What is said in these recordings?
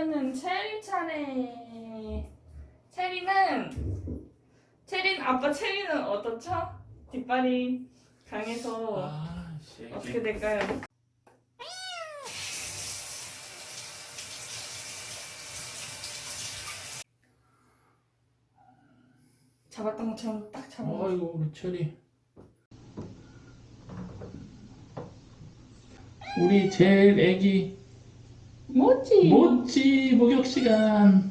이번에는 체리 차례. 체리는 체린 아빠 체리는 어떻죠? 뒷발이 강해서 아, 씨. 어떻게 될까요? 잡았던 것처럼 딱 잡아. 아이고 우리 철이. 우리 제일 애기 뭐지? 모찌 목욕 시간.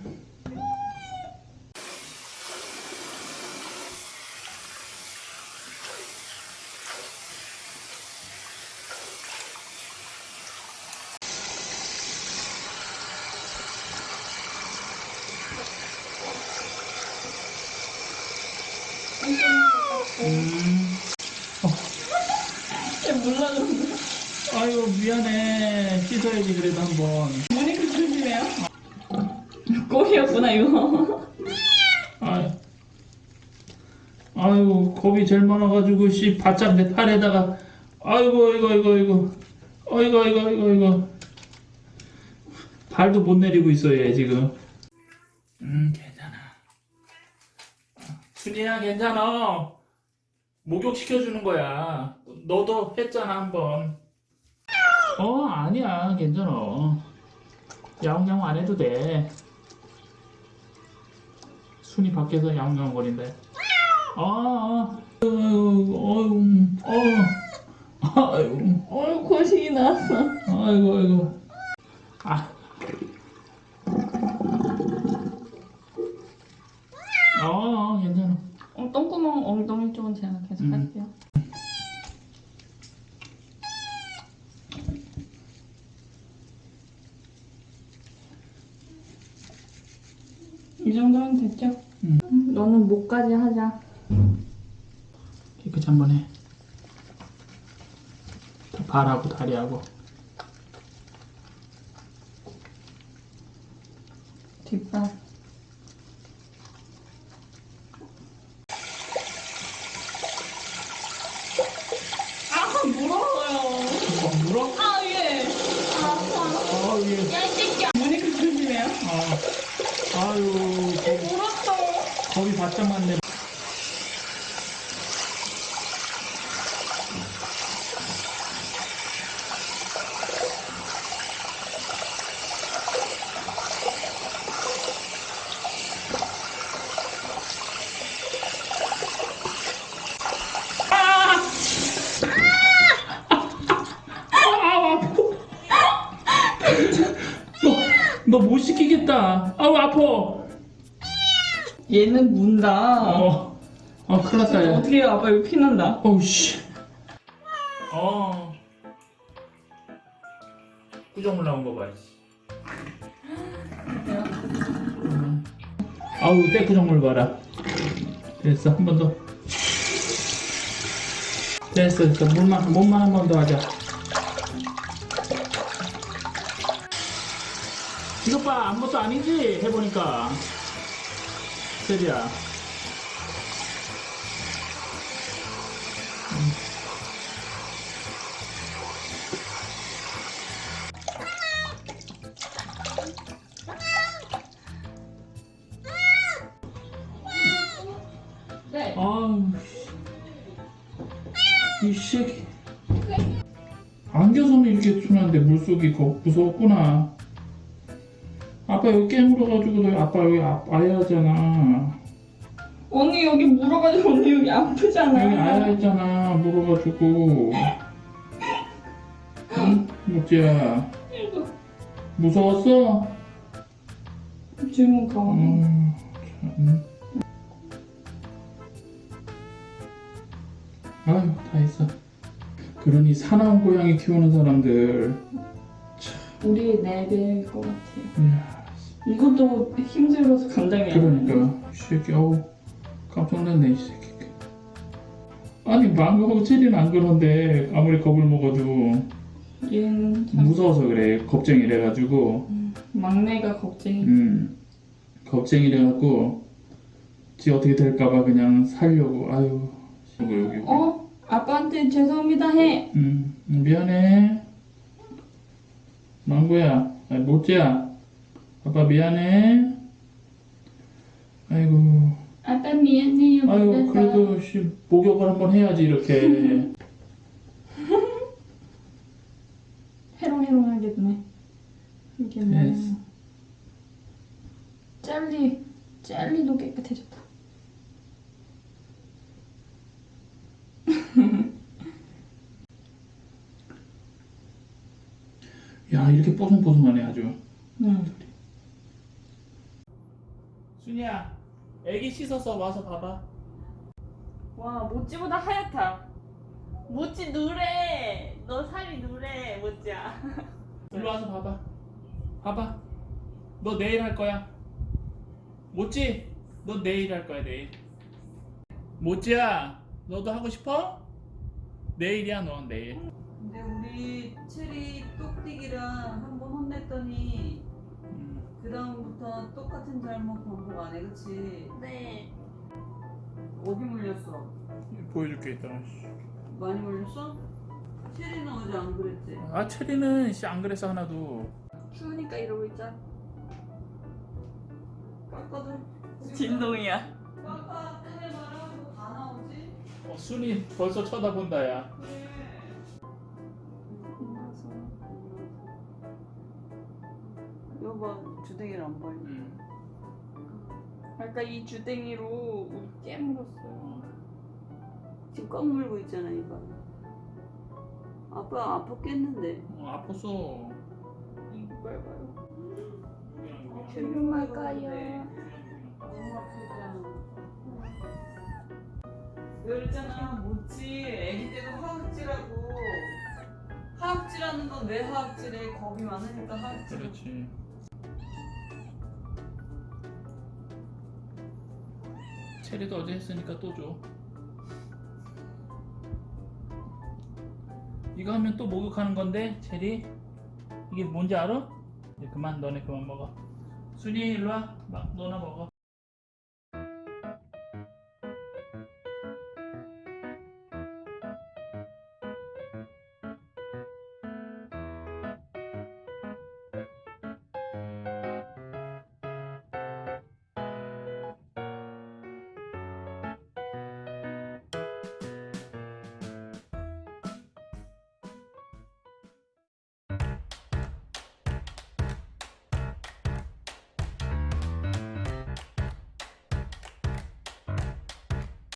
음. 몰라 그런데. 아이고 미안해 씻어야지 그래도 한번. 그 조심해요. 꼴이었구나 이거. 아유. 아이고 겁이 제일 많아가지고 씨 바짝 내 팔에다가 아이고 이거 이거 이거 아이고 이거 이거 이거 발도 못 내리고 있어 얘 지금 음 괜찮아 순이야 괜찮아 목욕 시켜주는 거야 너도 했잖아 한번 어 아니야 괜찮아 야옹야옹 안 해도 돼 순이 밖에서 야옹야옹 거린대 아, 아, 어유, 어유, 어, 아유, 어 고식이 나왔어. 아이고, 아이고, 아, 아, 괜찮아. 어, 똥구멍 엉덩이 쪽은 제가 계속 음. 할게요. 이 정도면 됐죠? 음. 음, 너는 목까지 하자. 깨끗이 한번 해. 다 발하고 다리하고. 뒷발. 아, 물어요. 어, 물어? 아, 예. 아, 아파. 아, 예. 야, 이 새끼야. 문이 그 조심해요. 아, 아유, 겁, 물었어. 겁이 바짝 났네. 아, 아파. 너, 너못 시키겠다. 아우, 아파. 얘는 문다. 어, 아, 큰일 났다, 야. 어떻게 해요? 아빠 이거 피난다. 어우, 씨. 어. 꾸정물 나온 거 봐, 씨. 음. 아우, 떼꾸정물 봐라. 됐어, 한 번 더. 됐어, 됐어. 물만, 몸만 한 번 더 하자. 이것 봐, 아무것도 아니지? 해보니까. 세리야. 네. 아우, 씨. 이 새끼. 안겨서는 이렇게 순한데 물속이 거 무서웠구나. 아빠 여기 깨물어가지고 너 아빠 여기 아, 아야 하잖아. 언니 여기 물어가지고 언니 여기 아프잖아. 여기 아야 했잖아. 물어가지고. 응? 목지야. 무서웠어? 질문 가. 음, 참. 아유, 다 했어. 그러니 사나운 고양이 키우는 사람들. 우리 네 배일 것 같아요. 이야, 이것도 힘들어서 감당이 안 돼. 그러니까, 이 새끼, 어우, 깜짝 놀랐네, 이 새끼. 아니, 망고하고 체리는 안 그런데, 아무리 겁을 먹어도, 얘는 참 무서워서 그래. 겁쟁이래 가지고, 막내가 걱정이. 음, 겁쟁이래 갖고, 지 어떻게 될까봐 그냥 살려고, 아유, 여기, 여기. 어? 아빠한테 죄송합니다 해. 음, 미안해. 망고야, 아니, 모찌야. 아빠 미안해. 아이고. 아빠 미안해요. 못해서. 그래도 씨, 목욕을 한번 해야지 이렇게. 해롱해롱하겠네. 이게 뭐 됐어. 젤리 젤리도 깨끗해졌다. 야 이렇게 뽀송뽀송하네 아주. 응. 순이야, 애기 씻어서 와서 봐봐. 와 모찌보다 하얗다. 모찌 누래. 너 살이 누래 모찌야. 일로 와서 봐봐. 봐봐. 너 내일 할 거야. 모찌, 너 내일 할 거야 내일. 모찌야, 너도 하고 싶어? 내일이야 넌 내일. 근데 우리 체리 똑띠기랑 한번 혼냈더니 음. 그 다음부터 똑같은 잘못 반복 안 해, 그치? 네. 어디 물렸어? 보여줄게 이따가. 많이 물렸어? 체리는 어제 안 그랬지? 아 체리는 씨 안 그랬어 하나도. 추우니까 이러고 있자. 깎아도 진동이야. 깎아 말하고 다 나오지? 어, 순이 벌써 쳐다본다야. 그래 여봐 주댕이를 안 보여 음. 아까 이 주댕이로 우리 깨물었어요. 지금 꽉 물고 있잖아 이거 아빠 아팠겠는데 어, 아팠어. 이빨 봐요. 조용할까요? 너무 아프잖아. 그랬잖아, 모찌 애기 때도 하악질하고 하악질하는 건왜 하악질해? 겁이 많으니까 하악질. 그렇지. 체리도 어제 했으니까 또 줘. 이거 하면 또 목욕하는 건데 체리 이게 뭔지 알아? 이제 그만 너네 그만 먹어. 순이 일로 와. 막 너나 먹어.